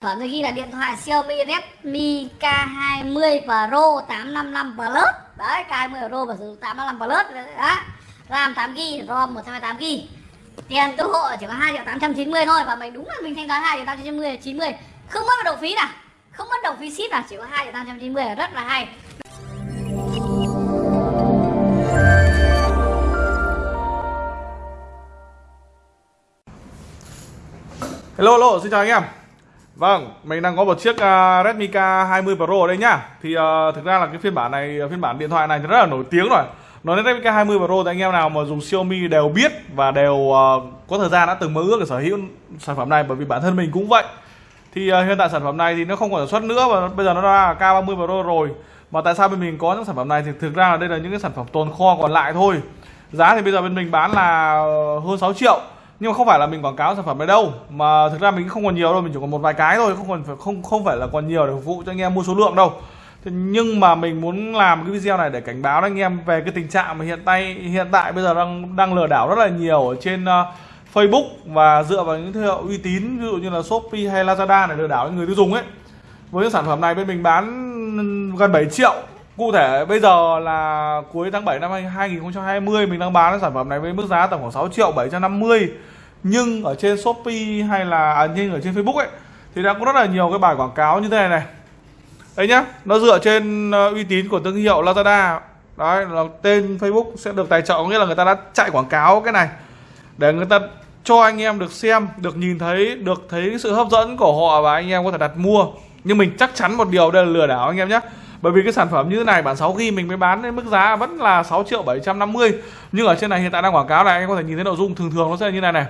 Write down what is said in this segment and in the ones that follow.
Phẩm tôi ghi là điện thoại Xiaomi Redmi K20 Pro 855 Plus. Đấy K20 Pro và sử dụng 855 Plus. Đấy, RAM 8GB, ROM 128GB Tiền tiêu hộ chỉ có 2 triệu 890 thôi Và mình đúng là mình thanh toán 2 triệu 890 90 Không mất đầu phí nào. Không mất đầu phí ship nào Chỉ có 2 triệu 890 là rất là hay. Hello, hello, xin chào anh em. Vâng, mình đang có một chiếc uh, Redmi K20 Pro ở đây nhá. Thì uh, thực ra là cái phiên bản này, ờ, phiên bản điện thoại này thì rất là nổi tiếng rồi. Nói đến Redmi K20 Pro thì anh em nào mà dùng Xiaomi đều biết Và đều uh, có thời gian đã từng mơ ước để sở hữu sản phẩm này Bởi vì bản thân mình cũng vậy. Thì uh, hiện tại sản phẩm này thì nó không còn sản xuất nữa Và bây giờ nó ra K30 Pro rồi. Mà tại sao bên mình có những sản phẩm này thì thực ra là đây là những cái sản phẩm tồn kho còn lại thôi. Giá thì bây giờ bên mình bán là hơn 6 triệu nhưng mà không phải là mình quảng cáo sản phẩm này đâu mà thực ra mình không còn nhiều đâu mình chỉ còn một vài cái thôi không còn phải không không phải là còn nhiều để phục vụ cho anh em mua số lượng đâu. Thế nhưng mà mình muốn làm cái video này để cảnh báo anh em về cái tình trạng mà hiện tại hiện tại bây giờ đang đang lừa đảo rất là nhiều ở trên uh, Facebook và dựa vào những thương hiệu uy tín ví dụ như là Shopee hay Lazada để lừa đảo người tiêu dùng ấy. Với những sản phẩm này bên mình bán gần 7 triệu Cụ thể bây giờ là cuối tháng 7 năm 2020 mình đang bán cái sản phẩm này với mức giá tầm khoảng 6 triệu 750 nhưng ở trên Shopee hay là à, nhưng ở trên Facebook ấy thì đã có rất là nhiều cái bài quảng cáo như thế này này. Đấy nhá nó dựa trên ờ, uy tín của thương hiệu Lazada. Đấy là tên Facebook sẽ được tài trợ có nghĩa là người ta đã chạy quảng cáo cái này để người ta cho anh em được xem được nhìn thấy được thấy sự hấp dẫn của họ và anh em có thể đặt mua. Nhưng mình chắc chắn một điều đây là lừa đảo anh em nhé bởi vì cái sản phẩm như thế này, bản 6 ghi mình mới bán đến mức giá vẫn là 6 triệu 750 nhưng ở trên này hiện tại đang quảng cáo này, anh có thể nhìn thấy nội dung thường thường nó sẽ như này này.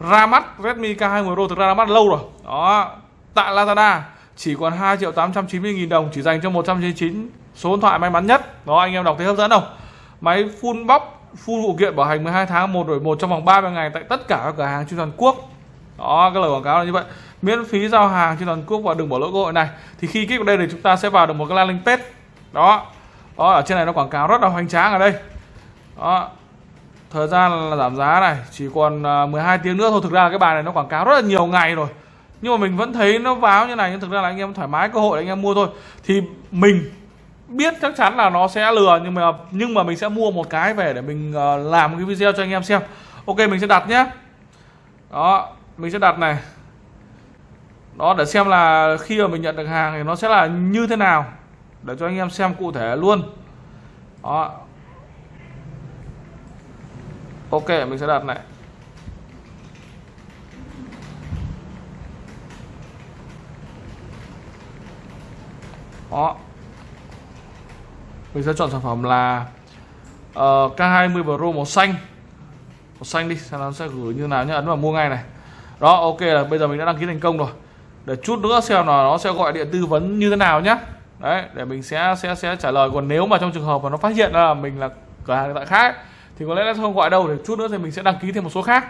Ra mắt Redmi K20 Pro, thực ra ra mắt lâu rồi. Đó, tại Lazada, chỉ còn 2 triệu 890 nghìn đồng, chỉ dành cho 199 số điện thoại may mắn nhất. Đó, anh em đọc thấy hấp dẫn không? Máy full box, full phụ kiện bảo hành 12 tháng, một đổi một trong vòng 30 ngày tại tất cả các cửa hàng trên toàn quốc. Đó, cái lời quảng cáo là như vậy miễn phí giao hàng trên toàn quốc và đừng bỏ lỡ cơ hội này. Thì khi kích vào đây thì chúng ta sẽ vào được một cái landing page. Đó. Đó, ở trên này nó quảng cáo rất là hoành tráng ở đây. Đó. Thời gian là giảm giá này, chỉ còn à, 12 tiếng nữa thôi. Thực ra cái bài này nó quảng cáo rất là nhiều ngày rồi. Nhưng mà mình vẫn thấy nó báo như này, nhưng thực ra là anh em thoải mái cơ hội để anh em mua thôi. Thì mình biết chắc chắn là nó sẽ lừa, nhưng mà nhưng mà mình sẽ mua một cái về để mình ờ, làm cái video cho anh em xem. Ok, mình sẽ đặt nhé. Đó, mình sẽ đặt này đó để xem là khi mà mình nhận được hàng thì nó sẽ là như thế nào. Để cho anh em xem cụ thể luôn. Đó. Ok mình sẽ đặt này. Đó. Mình sẽ chọn sản phẩm là ờ, uh, K20 Pro màu xanh. Màu xanh đi xem nó sẽ gửi như nào nhé ấn vào mua ngay này. Đó ok là bây giờ mình đã đăng ký thành công rồi để chút nữa xem là nó sẽ gọi điện tư vấn như thế nào nhé đấy để mình sẽ sẽ sẽ trả lời. Còn nếu mà trong trường hợp mà nó phát hiện là mình là cửa hàng tại khác thì có lẽ nó không gọi đâu. Để chút nữa thì mình sẽ đăng ký thêm một số khác.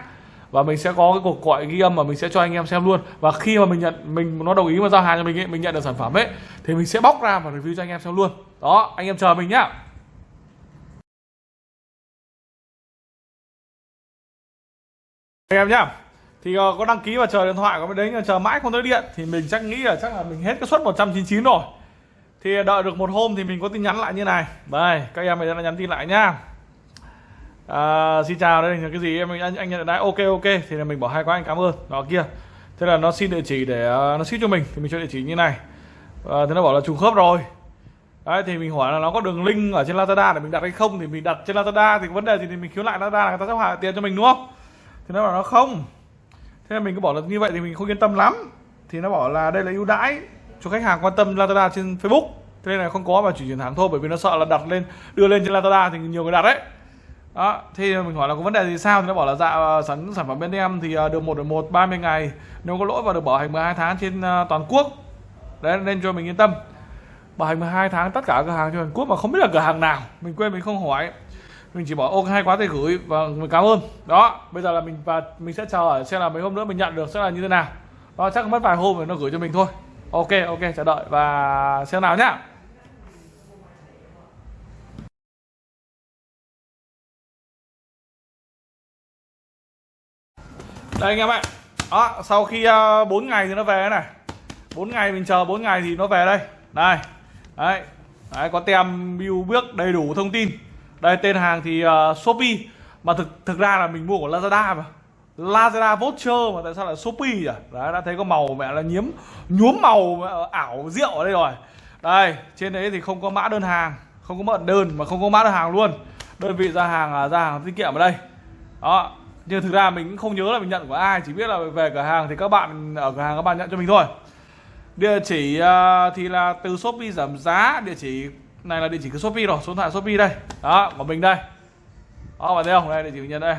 Và mình sẽ có cái cuộc gọi ghi âm mà mình sẽ cho anh em xem luôn. Và khi mà mình nhận mình nó đồng ý mà giao hàng cho mình ấy, mình nhận được sản phẩm ấy thì mình sẽ bóc ra và review cho anh em xem luôn. Đó anh em chờ mình nhá. Anh em nhá thì uh, có đăng ký và chờ điện thoại có đấy chờ mãi không tới điện thì mình chắc nghĩ là chắc là mình hết cái suất 199 rồi. Thì đợi được một hôm thì mình có tin nhắn lại như này. Đây các em mình đã nhắn tin lại nhá. À, xin chào đây là cái gì? Em anh, anh nhận được đấy ok ok. Thì là mình bỏ hai quá anh cảm ơn. Đó kia. Thế là nó xin địa chỉ để uh, nó ship cho mình. Thì mình cho địa chỉ như này. Ờ, à, thế nó bảo là trùng khớp rồi. Đấy thì mình hỏi là nó có đường link ở trên Lazada để mình đặt hay không? Thì mình đặt trên Lazada thì vấn đề gì thì mình khiếu lại Lazada là người ta sẽ hoàn tiền cho mình đúng không? Thì nó bảo nó không thế mình cứ bảo là như vậy thì mình không yên tâm lắm. Thì nó bảo là đây là ưu đãi cho khách hàng quan tâm Lazada trên Facebook. Thế nên là không có mà chỉ chuyển hàng thôi, bởi vì nó sợ là đặt lên, đưa lên trên Lazada thì nhiều người đặt đấy. Đó thì mình hỏi là có vấn đề gì sao? Thì nó bảo là dạ ờ, sản sản phẩm bên em thì ờ, được một được một 30 ngày, nếu có lỗi và được bảo hành 12 tháng trên ờ, toàn quốc. Đấy, nên cho mình yên tâm. Bảo hành 12 tháng tất cả cửa hàng trên toàn quốc mà không biết là cửa hàng nào. Mình quên, mình không hỏi mình chỉ bỏ ok hay quá thì gửi và mình cảm ơn. Đó bây giờ là mình và mình sẽ chờ ở xem là mấy hôm nữa mình nhận được sẽ là như thế nào. Đó chắc mất vài hôm rồi nó gửi cho mình thôi. Ok ok chờ đợi và xem nào nhá. Đây anh em ạ. Đó sau khi ờ, uh, 4 ngày thì nó về này. 4 ngày mình chờ 4 ngày thì nó về đây. Đây đấy. Đấy có tem biêu bước đầy đủ thông tin đây tên hàng thì uh, shopee. Mà thực thực ra là mình mua của lazada mà. Lazada voucher mà tại sao lại shopee nhỉ? Đấy đã thấy có màu mẹ là nhiễm nhuốm màu mẹ, ảo rượu ở đây rồi. Đây trên đấy thì không có mã đơn hàng không có mã đơn mà không có mã đơn hàng luôn. Đơn vị ra hàng là ra hàng tiết kiệm ở đây. Đó nhưng thực ra mình cũng không nhớ là mình nhận của ai chỉ biết là về cửa hàng thì các bạn ở cửa hàng các bạn nhận cho mình thôi. Địa chỉ uh, thì là từ shopee giảm giá địa chỉ này là địa chỉ của shopee rồi, số điện thoại shopee đây. Đó, của mình đây. Đó, bạn thấy không? Đây, địa chỉ mình nhận đây.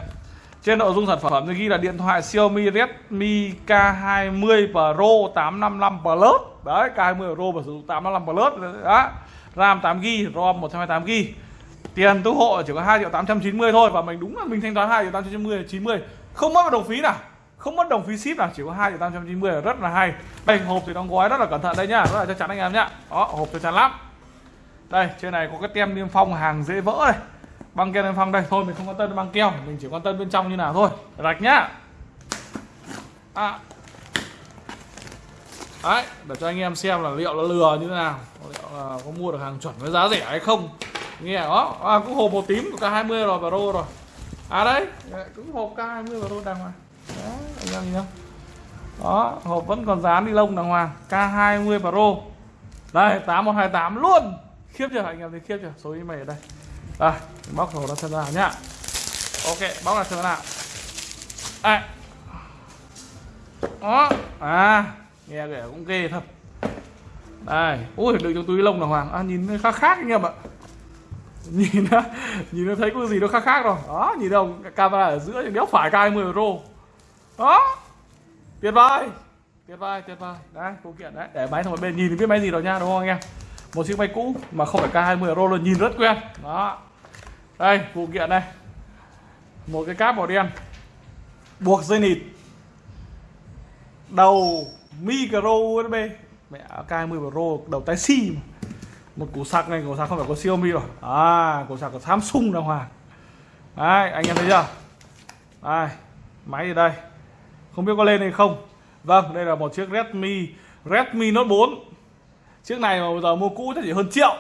Trên nội dung sản phẩm thì ghi là điện thoại Xiaomi Redmi K20 Pro 855 Plus. Đấy K20 Pro và sử dụng 855 Plus. Đó, RAM 8GB ROM 128GB hộ chỉ có 2 triệu 890 thôi và mình đúng là mình thanh toán 2 triệu 890 90 không mất một đồng phí nào. Không mất đồng phí ship nào, chỉ có 2 triệu 890 là rất là hay. Đây, hộp thì đóng gói rất là cẩn thận đây nhá. Rất là chắc chắn anh em nhá. Đó, hộp chắc chắn lắm đây trên này có cái tem niêm phong hàng dễ vỡ đây. Băng keo niêm phong đây. Thôi mình không quan tâm băng keo mình chỉ quan tâm bên trong như nào thôi. Rạch nhá. À. đấy để cho anh em xem là liệu nó lừa như thế nào liệu là có mua được hàng chuẩn với giá rẻ hay không. Nghe đó. À, cũng hộp màu tím của K20 rồi và rô rồi. À đấy. Cũng hộp K20 và rô đàng hoàng. Đó anh em nhìn không đó hộp vẫn còn dán ni lông đàng hoàng. K20 Pro. Đây 8128 luôn khiếp chưa? Anh em thấy khiếp chưa? Số email ở đây. Đây bóc hộp ra xem nào nhá. Ok bóc ra xem nào. Đây. Đó. À nghe kể cũng ghê thật. Đây. Ui đựng trong túi lông là hoàng. À, nhìn nó khác khác anh em ạ. Nhìn nó nhìn nó thấy có gì nó khác khác rồi. Đó nhìn đâu camera ở giữa đéo phải cai 10 euro đó. Tuyệt vời. Tuyệt vời tuyệt vời. Đấy phụ kiện đấy. Để máy sang một bên nhìn thì biết máy gì rồi nha đúng không anh em? Một chiếc máy cũ mà không phải k 20 euro luôn, nhìn rất quen. Đó. Đây, phụ kiện đây. Một cái cáp màu đen. Buộc dây nịt. Đầu micro usb mẹ, k 20 pro, đầu tai si một củ sạc này, củ sạc không phải có Xiaomi rồi. À củ sạc của Samsung đàng hoàng. Đấy, anh em thấy chưa? Đây, máy ở đây. Không biết có lên hay không. Vâng đây là một chiếc Redmi Redmi Note 4 chiếc này mà bây giờ mua cũ chắc chỉ hơn triệu.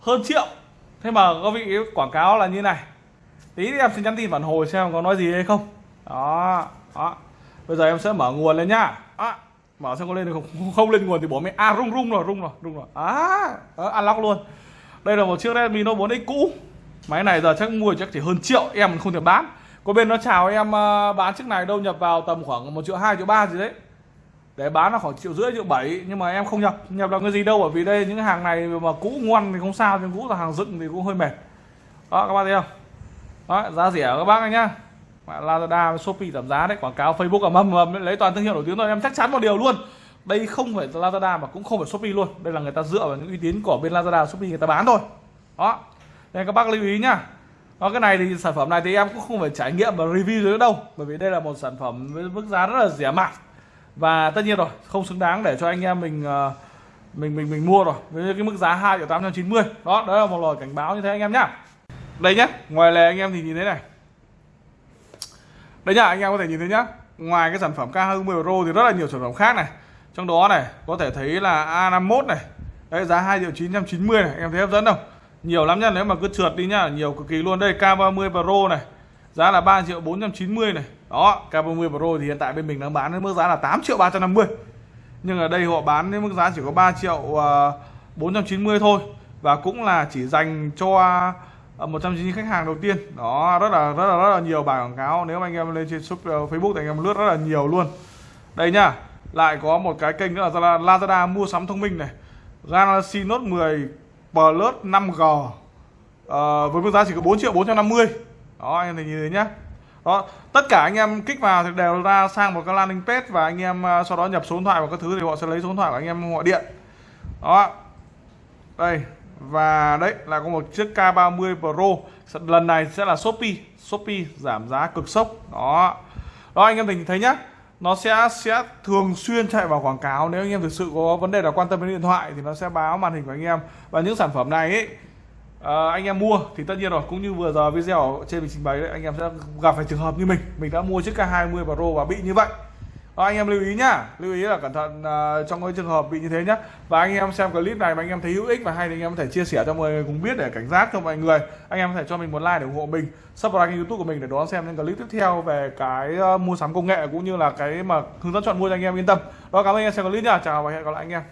Hơn triệu. Thế mà có vị quảng cáo là như này. Tí thì em xin nhắn tin phản hồi xem có nói gì hay không. Đó đó. Bây giờ em sẽ mở nguồn lên nhá. À, mở xem có lên được không. Không lên nguồn thì bỏ mẹ à rung rung rồi rung rồi rung rồi. À unlock luôn. Đây là một chiếc Redmi Note 4X cũ. Máy này giờ chắc mua chắc chỉ hơn triệu em không thể bán. Có bên nó chào em ờ, bán chiếc này đâu nhập vào tầm khoảng một triệu hai triệu ba gì đấy để bán là khoảng triệu rưỡi, triệu bảy, nhưng mà em không nhập. Nhập được cái gì đâu, bởi vì đây, những hàng này mà cũ ngoan thì không sao, nhưng cũ là hàng dựng thì cũng hơi mệt. Đó, các bạn thấy không? Đó, giá rẻ các bác anh nhá. Lazada Shopee giảm giá đấy, quảng cáo Facebook ở mâm mầm lấy toàn thương hiệu nổi tiếng rồi em chắc chắn một điều luôn. Đây không phải Lazada mà cũng không phải Shopee luôn. Đây là người ta dựa vào những uy tín của bên Lazada, Shopee người ta bán thôi. Đó. Nên các bác lưu ý nhá. Đó, cái này thì sản phẩm này thì em cũng không phải trải nghiệm và review nữa đâu, bởi vì đây là một sản phẩm với mức giá rất là rẻ mạt và tất nhiên rồi, không xứng đáng để cho anh em mình ờ, mình mình mình mua rồi. Với cái mức giá 2 triệu 890 đó đó là một lời cảnh báo như thế anh em nhá. Đây nhá, ngoài lề anh em thì nhìn thấy này. Đây nhá, anh em có thể nhìn thấy nhá. Ngoài cái sản phẩm K20 Pro thì rất là nhiều sản phẩm khác này. Trong đó này, có thể thấy là A51 này. Đấy, giá 2 triệu 990 này. Anh em thấy hấp dẫn không? Nhiều lắm nhá, nếu mà cứ trượt đi nhá, nhiều cực kỳ luôn. Đây K30 Pro này. Giá là 3 triệu 490 này đó K30 Pro thì hiện tại bên mình đang bán với mức giá là 8 triệu 350 nhưng ở đây họ bán với mức giá chỉ có 3 triệu à, uh, 490 thôi. Và cũng là chỉ dành cho à, uh, 190 khách hàng đầu tiên. Đó rất là rất là rất là nhiều bài quảng cáo. Nếu mà anh em lên trên shop, à, Facebook thì anh em lướt rất là nhiều luôn. Đây nhá lại có một cái kênh nữa là Lazada mua sắm thông minh này. Galaxy Note 10 Plus 5G uh, với mức giá chỉ có 4 triệu 450 đó anh em thấy như thế nhá đó, tất cả anh em kích vào thì đều ra sang một cái landing page và anh em à, sau đó nhập số điện thoại và các thứ thì họ sẽ lấy số điện thoại của anh em gọi điện. Đó. Đây, và đấy là có một chiếc K30 Pro. Lần này sẽ là Shopee. Shopee giảm giá cực sốc. Đó. Đó, anh em mình thấy nhá. Nó sẽ sẽ thường xuyên chạy vào quảng cáo. Nếu anh em thực sự có vấn đề là quan tâm đến điện thoại thì nó sẽ báo màn hình của anh em. Và những sản phẩm này ấy à, anh em mua thì tất nhiên rồi cũng như vừa giờ video trên mình trình bày đấy anh em sẽ gặp phải trường hợp như mình. Mình đã mua chiếc K20 Pro và bị như vậy. À, anh em lưu ý nhá. Lưu ý là cẩn thận à, trong cái trường hợp bị như thế nhá. Và anh em xem clip này mà anh em thấy hữu ích và hay thì anh em có thể chia sẻ cho mọi người cùng biết để cảnh giác cho mọi người. Anh em có thể cho mình một like để ủng hộ mình subscribe kênh youtube của mình để đón xem những clip tiếp theo về cái mua sắm công nghệ cũng như là cái mà hướng dẫn chọn mua cho anh em yên tâm. Đó cảm ơn anh em xem clip nhá. Chào và hẹn gặp lại anh em.